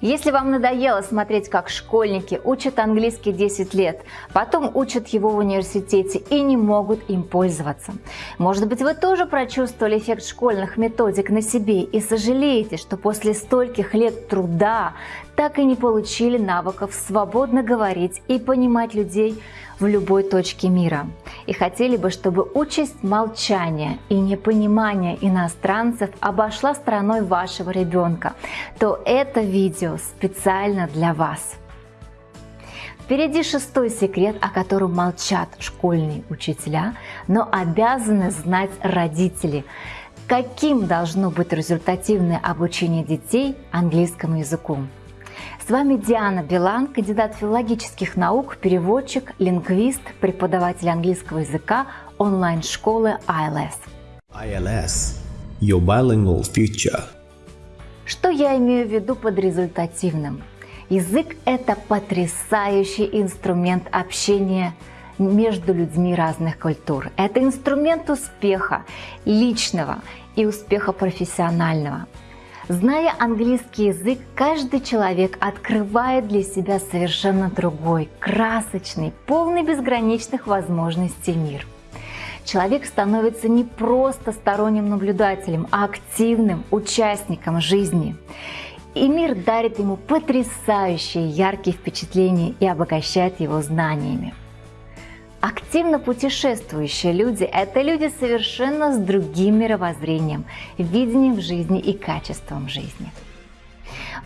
Если вам надоело смотреть, как школьники учат английский 10 лет, потом учат его в университете и не могут им пользоваться. Может быть, вы тоже прочувствовали эффект школьных методик на себе и сожалеете, что после стольких лет труда так и не получили навыков свободно говорить и понимать людей в любой точке мира. И хотели бы, чтобы участь молчания и непонимания иностранцев обошла стороной вашего ребенка, то это видео специально для вас. Впереди шестой секрет, о котором молчат школьные учителя, но обязаны знать родители. Каким должно быть результативное обучение детей английскому языку? С вами Диана Билан, кандидат филологических наук, переводчик, лингвист, преподаватель английского языка онлайн-школы ILS. ILS – Your Bilingual Future. Что я имею в виду под результативным? Язык – это потрясающий инструмент общения между людьми разных культур. Это инструмент успеха личного и успеха профессионального. Зная английский язык, каждый человек открывает для себя совершенно другой, красочный, полный безграничных возможностей мир. Человек становится не просто сторонним наблюдателем, а активным участником жизни. И мир дарит ему потрясающие яркие впечатления и обогащает его знаниями. Активно путешествующие люди – это люди совершенно с другим мировоззрением, видением жизни и качеством жизни.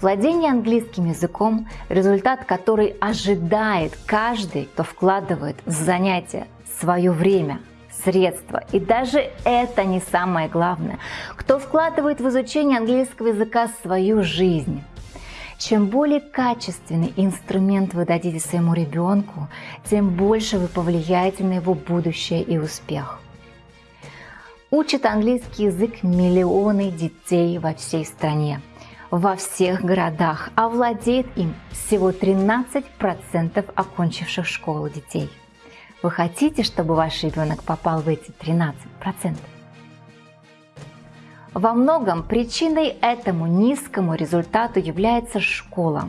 Владение английским языком – результат, который ожидает каждый, кто вкладывает в занятие свое время, средства. И даже это не самое главное. Кто вкладывает в изучение английского языка свою жизнь. Чем более качественный инструмент вы дадите своему ребенку, тем больше вы повлияете на его будущее и успех. Учат английский язык миллионы детей во всей стране, во всех городах, а владеет им всего 13% окончивших школу детей. Вы хотите, чтобы ваш ребенок попал в эти 13%? Во многом причиной этому низкому результату является школа.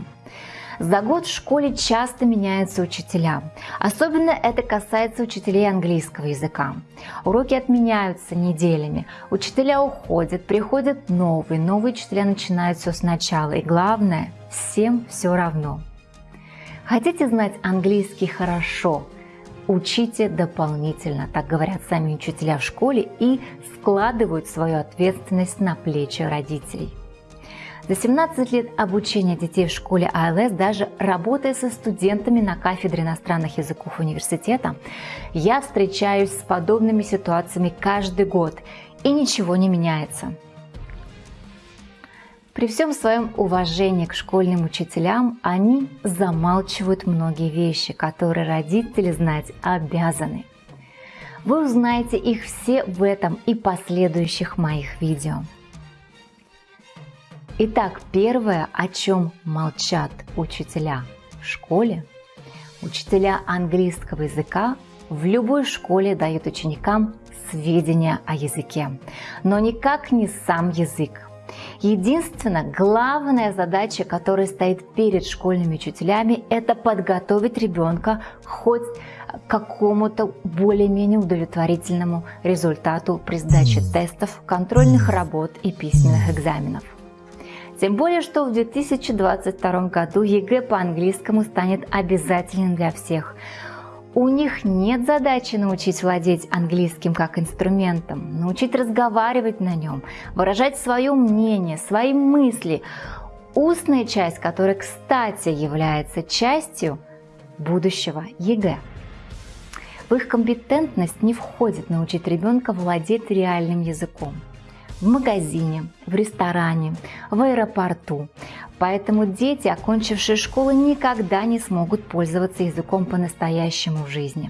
За год в школе часто меняются учителя. Особенно это касается учителей английского языка. Уроки отменяются неделями, учителя уходят, приходят новые, новые учителя начинают все сначала. И главное, всем все равно. Хотите знать английский хорошо? Учите дополнительно, так говорят сами учителя в школе и складывают свою ответственность на плечи родителей. За 17 лет обучения детей в школе АЛС, даже работая со студентами на кафедре иностранных языков университета, я встречаюсь с подобными ситуациями каждый год, и ничего не меняется. При всем своем уважении к школьным учителям они замалчивают многие вещи, которые родители знать обязаны. Вы узнаете их все в этом и последующих моих видео. Итак, первое, о чем молчат учителя в школе, учителя английского языка в любой школе дают ученикам сведения о языке, но никак не сам язык. Единственная главная задача, которая стоит перед школьными учителями, это подготовить ребенка хоть к какому-то более-менее удовлетворительному результату при сдаче тестов, контрольных работ и письменных экзаменов. Тем более, что в 2022 году ЕГЭ по английскому станет обязательным для всех – у них нет задачи научить владеть английским как инструментом, научить разговаривать на нем, выражать свое мнение, свои мысли. Устная часть, которая, кстати, является частью будущего ЕГЭ. В их компетентность не входит научить ребенка владеть реальным языком в магазине, в ресторане, в аэропорту. Поэтому дети, окончившие школу, никогда не смогут пользоваться языком по-настоящему в жизни.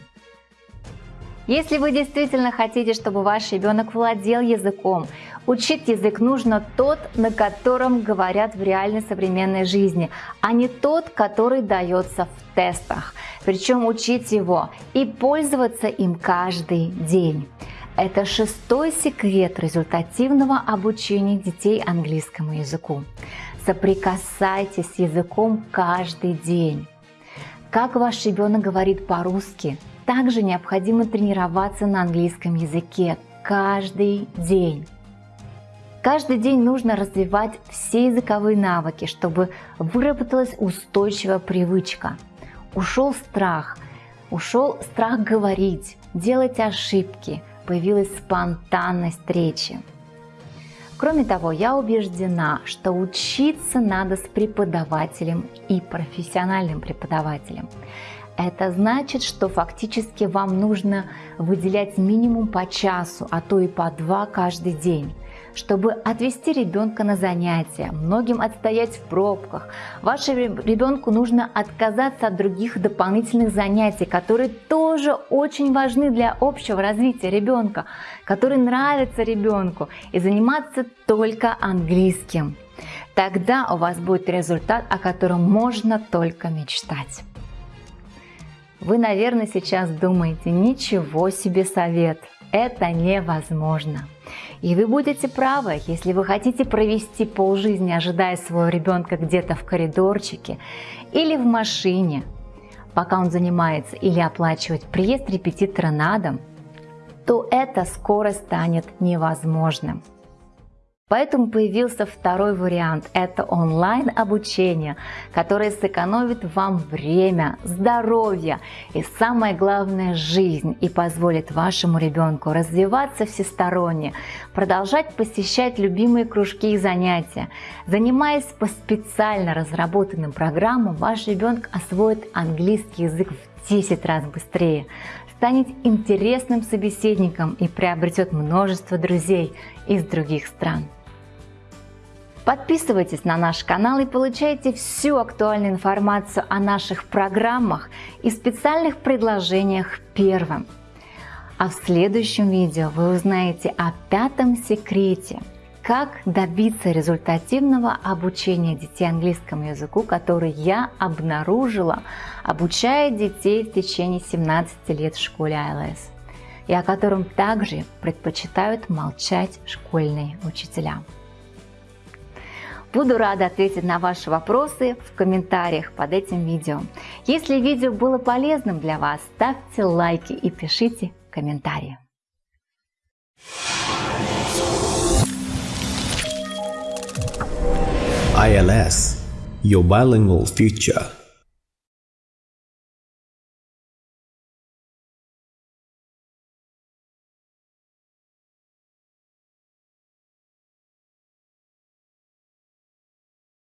Если вы действительно хотите, чтобы ваш ребенок владел языком, учить язык нужно тот, на котором говорят в реальной современной жизни, а не тот, который дается в тестах. Причем учить его и пользоваться им каждый день. Это шестой секрет результативного обучения детей английскому языку. Соприкасайтесь с языком каждый день. Как ваш ребенок говорит по-русски, также необходимо тренироваться на английском языке каждый день. Каждый день нужно развивать все языковые навыки, чтобы выработалась устойчивая привычка. Ушел страх, ушел страх говорить, делать ошибки, появилась спонтанность речи. Кроме того, я убеждена, что учиться надо с преподавателем и профессиональным преподавателем. Это значит, что фактически вам нужно выделять минимум по часу, а то и по два каждый день чтобы отвести ребенка на занятия, многим отстоять в пробках. Вашему ребенку нужно отказаться от других дополнительных занятий, которые тоже очень важны для общего развития ребенка, которые нравятся ребенку, и заниматься только английским. Тогда у вас будет результат, о котором можно только мечтать. Вы, наверное, сейчас думаете, ничего себе совет, это невозможно. И вы будете правы, если вы хотите провести полжизни, ожидая своего ребенка где-то в коридорчике или в машине, пока он занимается, или оплачивать приезд репетитора на дом, то это скоро станет невозможным. Поэтому появился второй вариант – это онлайн-обучение, которое сэкономит вам время, здоровье и самое главное – жизнь и позволит вашему ребенку развиваться всесторонне, продолжать посещать любимые кружки и занятия. Занимаясь по специально разработанным программам, ваш ребенок освоит английский язык в 10 раз быстрее, станет интересным собеседником и приобретет множество друзей из других стран. Подписывайтесь на наш канал и получайте всю актуальную информацию о наших программах и специальных предложениях первым. А в следующем видео вы узнаете о пятом секрете, как добиться результативного обучения детей английскому языку, который я обнаружила, обучая детей в течение 17 лет в школе ILS, и о котором также предпочитают молчать школьные учителя. Буду рада ответить на ваши вопросы в комментариях под этим видео. Если видео было полезным для вас, ставьте лайки и пишите комментарии. ILS – Your Bilingual Future